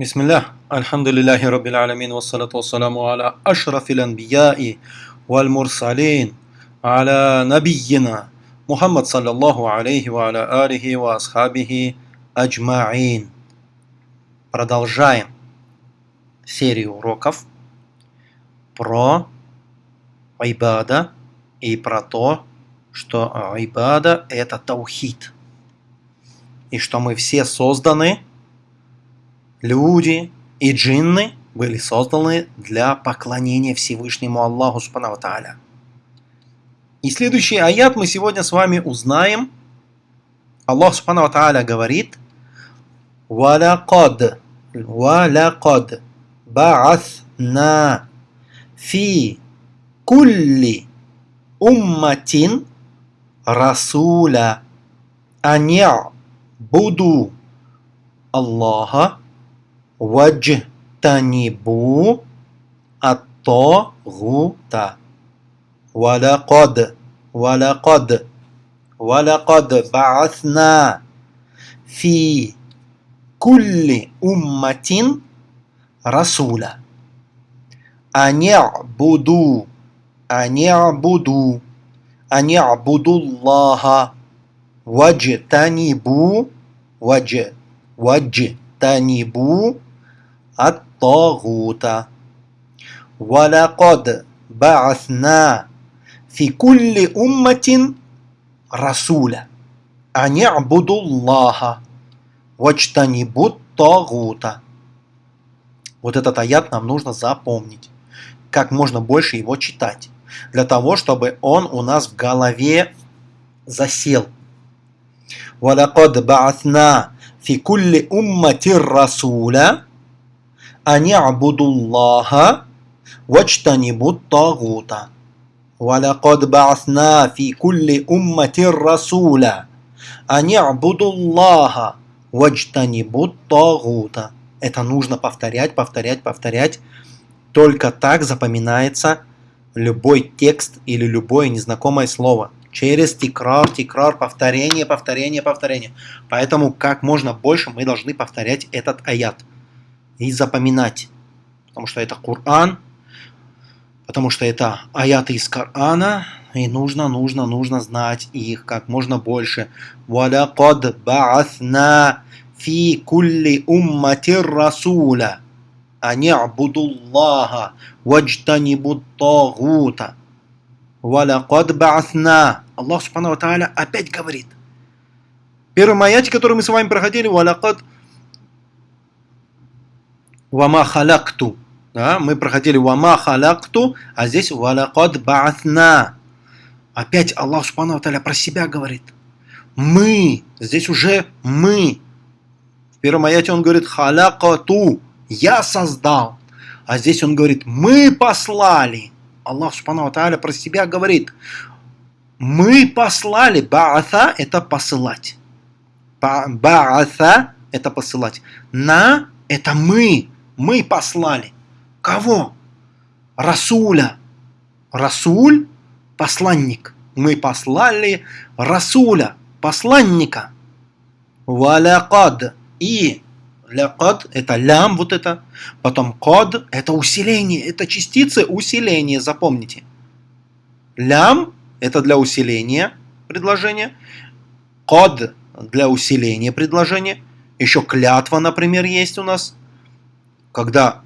Бисмиллях, альхамдулиллахи раббил аламин, вассалату вассаламу аля ашрафил анбияи валь мурсалин, аля набийина, Мухаммад саллаллаху алейхи ва аля алихи ва асхабихи аджмаин. Продолжаем серию уроков про айбада и про то, что айбада это таухид. И что мы все созданы – люди и джинны были созданы для поклонения Всевышнему Аллаху Субхану Тааля. И следующий аят мы сегодня с вами узнаем. Аллах Субхану Тааля говорит «Валякад, валякад, ба'аthна фи кулли умматин расуля аня буду Аллаха واجتنبوا الطاغوت. ولقد ولقد ولقد بعثنا في كل أمة رسولا أن يعبدوا أن يعبدوا أن يعبدوا الله. واجتنبوا واجتنبوا الطاغوت ولقد بعثنا في كل أمة رسولا أن يعبدوا الله واجتنبوا الطاغوت Вот этот аят нам нужно запомнить. Как можно больше его читать. Для того, чтобы он у нас в голове засел. وَلَقَدْ بَعَثْنَا فِي كُلِّ أُمَّةٍ رَسُولًا أن الله واجتنبوا الطاغوت ولقد بعثنا في كل أمة رسولا أن يعبدوا الله واجتنبوا الطاغوت Это нужно повторять, повторять, повторять. Только так запоминается любой текст или любое незнакомое слово. Через тикрар, тикрар, повторение, повторение, повторение. Поэтому как можно больше мы должны повторять этот аят и запоминать. Потому что это Коран, потому что это аяты из Корана, и нужно, нужно, нужно знать их как можно больше. وَلَقَدْ بَعَثْنَا فِي كُلِّ أُمَّةٍ رَسُولًا أَنْ يَعْبُدُوا اللَّهَ وَاجْتَنِبُوا الطَّاغُوتَ وَلَقَدْ بَعَثْنَا Аллах Субхану Тааля опять говорит. Первый аяте, который мы с вами проходили, وَلَقَدْ вама халякту. Да, мы проходили вама халякту, а здесь валякад баатна. Опять Аллах Субхану про себя говорит. Мы. Здесь уже мы. В первом аяте он говорит халякату. Я создал. А здесь он говорит мы послали. Аллах Субхану про себя говорит. Мы послали. Баата это посылать. Баата это посылать. На это мы мы послали. Кого? Расуля. Расуль – посланник. Мы послали Расуля, посланника. Валякад. И лякад – это лям, вот это. Потом код – это усиление, это частицы усиления, запомните. Лям – это для усиления предложения. Код – для усиления предложения. Еще клятва, например, есть у нас – когда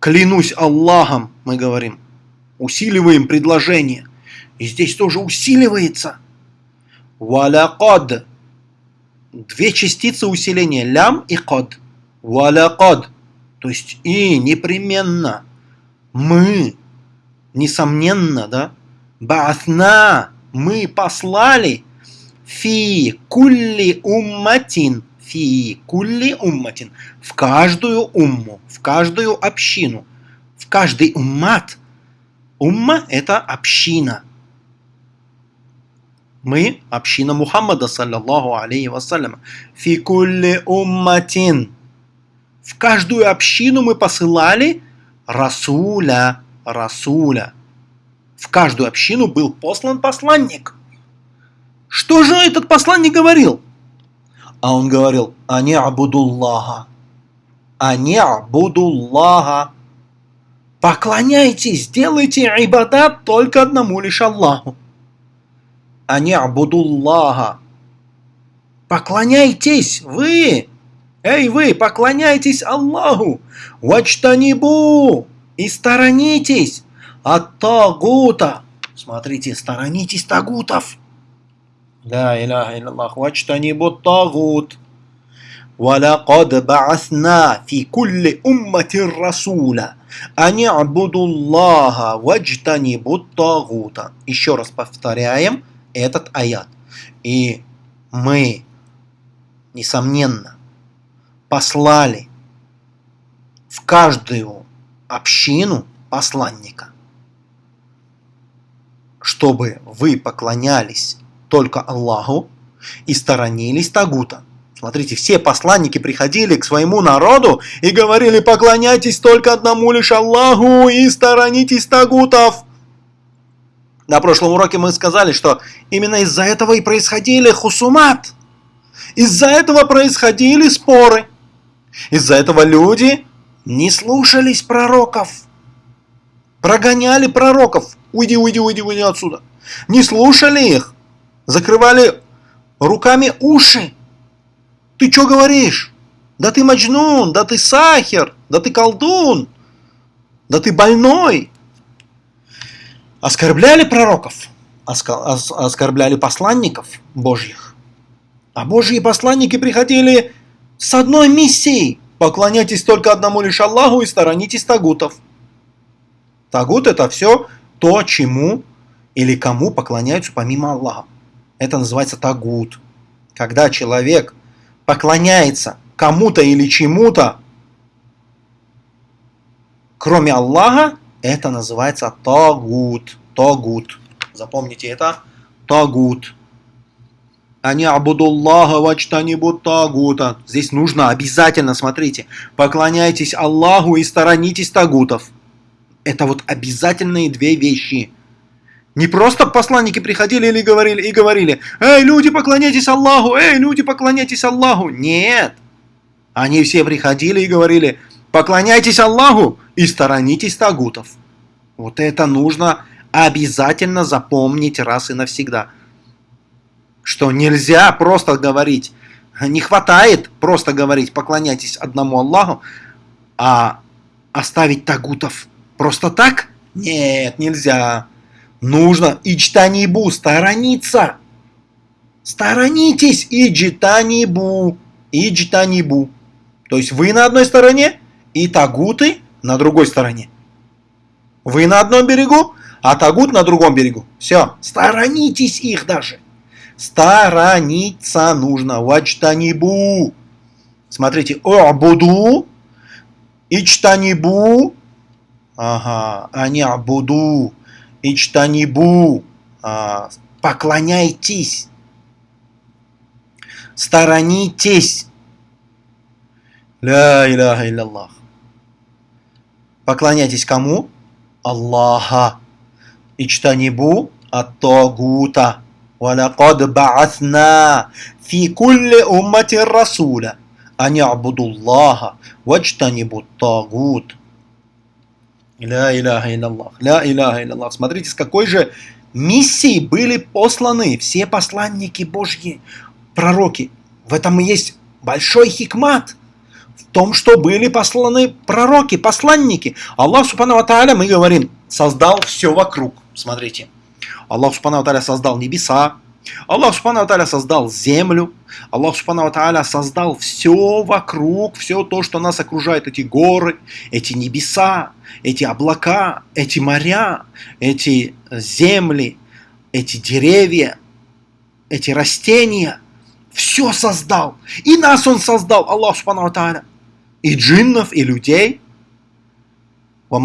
клянусь Аллахом, мы говорим, усиливаем предложение. И здесь тоже усиливается. Валякад. Две частицы усиления. Лям и код. Валякад. То есть и непременно. Мы. Несомненно, да? Баатна. Мы послали. Фи кулли умматин фи кулли умматин, в каждую умму, в каждую общину, в каждый уммат. Умма – это община. Мы – община Мухаммада, саллаллаху алейхи вассалям. Фи кулли умматин. В каждую общину мы посылали Расуля, Расуля. В каждую общину был послан посланник. Что же этот посланник говорил? А он говорил, они абудуллаха. Ани'будуллаха. Поклоняйтесь, делайте ибадат только одному лишь Аллаху. Ани'будуллаха. Поклоняйтесь, вы, эй вы, поклоняйтесь Аллаху. Вачтанибу. И сторонитесь от тагута. Смотрите, сторонитесь тагутов. لا إله إلا الله واجتنبوا الطاغوت ولقد بعثنا في كل أمة رسولا أن يعبدوا الله واجتنبوا الطاغوت Еще раз повторяем этот аят. И мы, несомненно, послали в каждую общину посланника, чтобы вы поклонялись только Аллаху и сторонились Тагута. Смотрите, все посланники приходили к своему народу и говорили, поклоняйтесь только одному лишь Аллаху и сторонитесь Тагутов. На прошлом уроке мы сказали, что именно из-за этого и происходили хусумат. Из-за этого происходили споры. Из-за этого люди не слушались пророков. Прогоняли пророков. Уйди, уйди, уйди, уйди отсюда. Не слушали их закрывали руками уши. Ты что говоришь? Да ты Маджнун, да ты Сахер, да ты колдун, да ты больной. Оскорбляли пророков, оскорбляли посланников Божьих. А Божьи посланники приходили с одной миссией. Поклоняйтесь только одному лишь Аллаху и сторонитесь тагутов. Тагут это все то, чему или кому поклоняются помимо Аллаха. Это называется тагут. Когда человек поклоняется кому-то или чему-то, кроме Аллаха, это называется тагут. Тагут. Запомните это. Тагут. Они абудуллаха вачтанибут тагута. Здесь нужно обязательно, смотрите, поклоняйтесь Аллаху и сторонитесь тагутов. Это вот обязательные две вещи. Не просто посланники приходили или говорили и говорили, «Эй, люди, поклоняйтесь Аллаху! Эй, люди, поклоняйтесь Аллаху!» Нет! Они все приходили и говорили, «Поклоняйтесь Аллаху и сторонитесь тагутов!» Вот это нужно обязательно запомнить раз и навсегда. Что нельзя просто говорить, не хватает просто говорить, поклоняйтесь одному Аллаху, а оставить тагутов просто так? Нет, нельзя. Нужно ичтанибу, сторониться. Сторонитесь иджитанибу, иджитанибу. То есть вы на одной стороне и тагуты на другой стороне. Вы на одном берегу, а тагут на другом берегу. Все, сторонитесь их даже. Сторониться нужно. Вачтанибу. Смотрите, буду, ичтанибу. Ага, они абуду. Ичтанибу, а, поклоняйтесь, сторонитесь. Ля иляха илляллах. Поклоняйтесь кому? Аллаха. Ичтанибу ат-тагута. ولقد بعثنا في كل أمة رسولا أن يعبدوا الله واجتنبوا الطاغوت Ля иляха илляллах. Ля иляха илляллах. Смотрите, с какой же миссией были посланы все посланники Божьи, пророки. В этом и есть большой хикмат. В том, что были посланы пророки, посланники. Аллах Субхану Тааля, мы говорим, создал все вокруг. Смотрите. Аллах Субхану Тааля создал небеса, Аллах Субхану Тааля создал землю, Аллах Субхану Тааля создал все вокруг, все то, что нас окружает, эти горы, эти небеса, эти облака, эти моря, эти земли, эти деревья, эти растения. Все создал. И нас Он создал, Аллах Субхану Тааля. И джиннов, и людей. То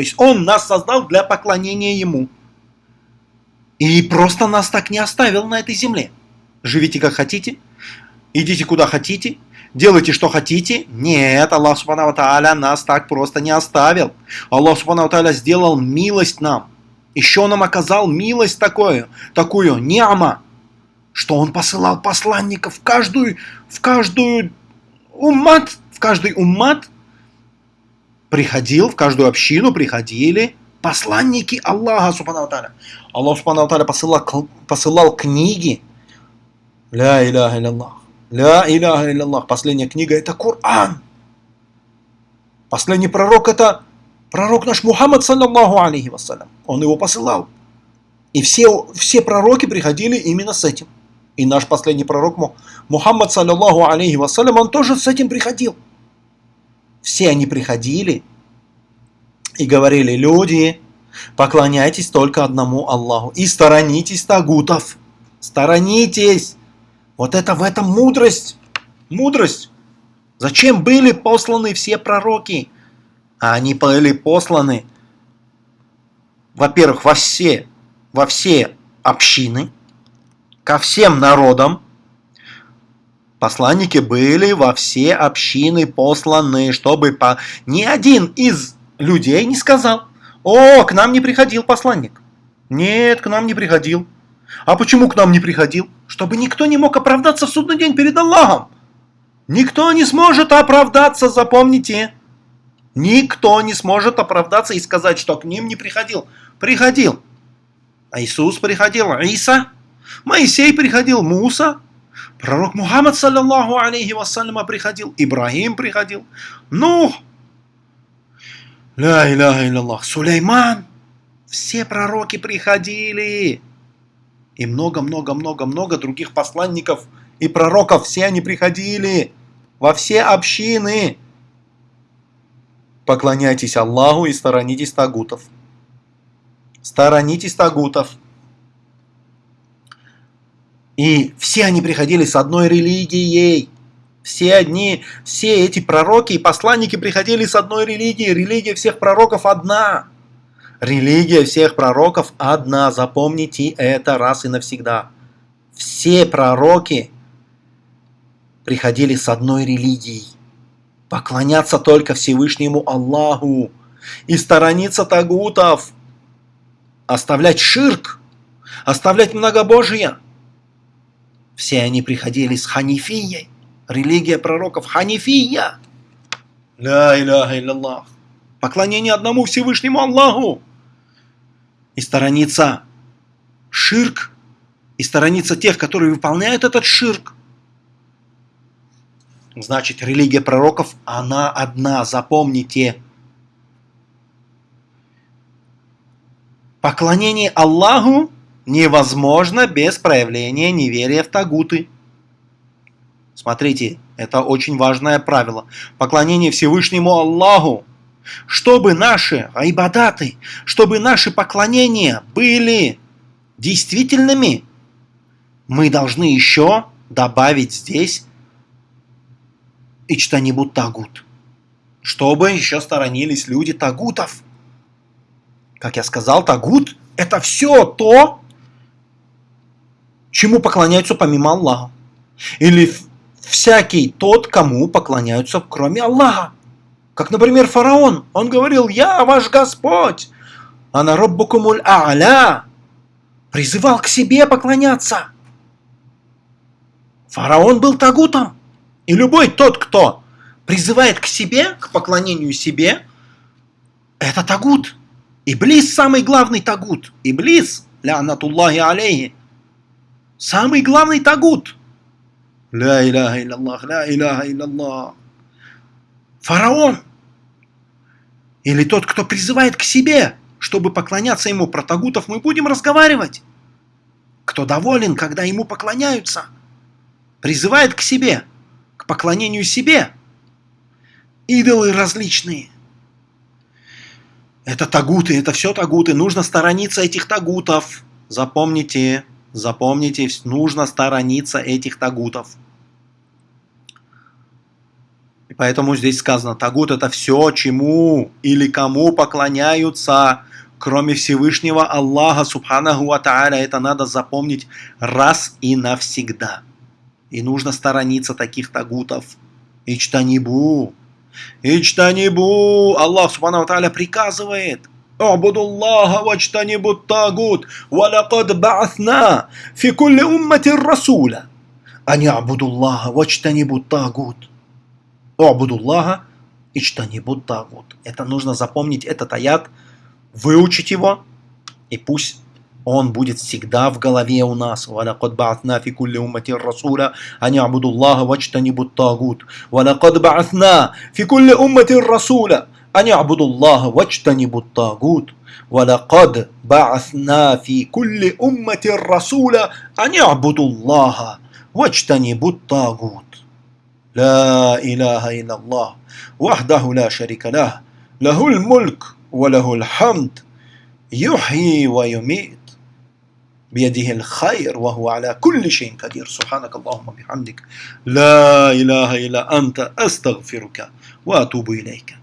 есть Он нас создал для поклонения Ему. И просто нас так не оставил на этой земле. Живите как хотите, идите куда хотите, делайте что хотите. Нет, Аллах Субхану Тааля нас так просто не оставил. Аллах Субхану Тааля сделал милость нам. Еще нам оказал милость такую, такую, ниама, что Он посылал посланников в каждую, в каждую уммат, в каждый уммат приходил, в каждую общину приходили посланники Аллаха, субхану та'аля. Аллах, субхану та'аля, посылал, посылал книги. Ля иляха илляллах. Ля иляха илляллах. Последняя книга это Коран. Последний пророк это пророк наш Мухаммад, саллаллаху алейхи вассалям. Он его посылал. И все, все пророки приходили именно с этим. И наш последний пророк Мухаммад, саллаллаху алейхи вассалям, он тоже с этим приходил. Все они приходили и говорили, люди, поклоняйтесь только одному Аллаху и сторонитесь тагутов. Сторонитесь. Вот это в этом мудрость. Мудрость. Зачем были посланы все пророки? А они были посланы, во-первых, во все, во все общины, ко всем народам, Посланники были во все общины посланы, чтобы по... ни один из людей не сказал, «О, к нам не приходил посланник». Нет, к нам не приходил. А почему к нам не приходил? Чтобы никто не мог оправдаться в судный день перед Аллахом. Никто не сможет оправдаться, запомните. Никто не сможет оправдаться и сказать, что к ним не приходил. Приходил. А Иисус приходил, Иса. Моисей приходил, Муса. Пророк Мухаммад, саллаллаху алейхи вассаляма, приходил, Ибрагим приходил, Нух, ля иляха илляллах, Сулейман, все пророки приходили. И много-много-много-много других посланников и пророков, все они приходили во все общины. Поклоняйтесь Аллаху и сторонитесь тагутов. Сторонитесь тагутов. И все они приходили с одной религией. Все одни, все эти пророки и посланники приходили с одной религией. Религия всех пророков одна. Религия всех пророков одна. Запомните это раз и навсегда. Все пророки приходили с одной религией. Поклоняться только Всевышнему Аллаху. И сторониться тагутов. Оставлять ширк. Оставлять многобожие. Все они приходили с ханифией. Религия пророков ханифия. Ля иляха илляллах. Поклонение одному Всевышнему Аллаху. И сторониться ширк. И сторониться тех, которые выполняют этот ширк. Значит, религия пророков, она одна, запомните. Поклонение Аллаху невозможно без проявления неверия в тагуты. Смотрите, это очень важное правило. Поклонение Всевышнему Аллаху. Чтобы наши айбадаты, чтобы наши поклонения были действительными, мы должны еще добавить здесь и что-нибудь тагут. Чтобы еще сторонились люди тагутов. Как я сказал, тагут – это все то, чему поклоняются помимо Аллаха. Или всякий тот, кому поклоняются кроме Аллаха. Как, например, фараон. Он говорил, я ваш Господь. А на роббукумуль а'ля призывал к себе поклоняться. Фараон был тагутом. И любой тот, кто призывает к себе, к поклонению себе, это тагут. Иблис самый главный тагут. Иблис, ля анатуллахи алейхи, Самый главный тагут. Ля иляха илляллах, ля иляха илляллах. Фараон. Или тот, кто призывает к себе, чтобы поклоняться ему. Про тагутов мы будем разговаривать. Кто доволен, когда ему поклоняются. Призывает к себе, к поклонению себе. Идолы различные. Это тагуты, это все тагуты. Нужно сторониться этих тагутов. Запомните. Запомните, нужно сторониться этих тагутов. И поэтому здесь сказано, тагут это все, чему или кому поклоняются, кроме Всевышнего Аллаха, Субханаху Ва Тааля. Это надо запомнить раз и навсегда. И нужно сторониться таких тагутов. Ичтанибу. Ичтанибу. Аллах, Субханаху Ва Тааля, приказывает. اعبدوا الله واجتنبوا الطاغوت ولقد بعثنا في كل أمة رسولا أن يعبدوا الله واجتنبوا الطاغوت О'будуллаха ичтанибут тагут. Это нужно запомнить этот аят, выучить его, и пусть он будет всегда в голове у нас. وَلَقَدْ بَعَثْنَا فِي كُلِّ أُمَّةٍ رَسُولًا أَنْ يَعْبُدُوا اللَّهَ وَاجْتَنِبُوا الطَّاغُوتَ وَلَقَدْ بَعَثْنَا فِي كُلِّ أُمَّةٍ رَسُولًا أَنْ يَعْبُدُوا اللَّهَ وَاجْتَنِبُوا الطَّاغُوتَ وَلَقَدْ بَعَثْنَا فِي كُلِّ أُمَّةٍ رَسُولًا أَنْ يَعْبُدُوا اللَّهَ وَاجْتَنِبُوا الطَّاغُوتَ لا إله إلا الله وحده لا شريك له له الملك وله الحمد يحيي ويميت بيده الخير وهو على كل شيء قدير. سبحانك اللهم وبحمدك لا إله إلا أنت أستغفرك وأتوب إليك.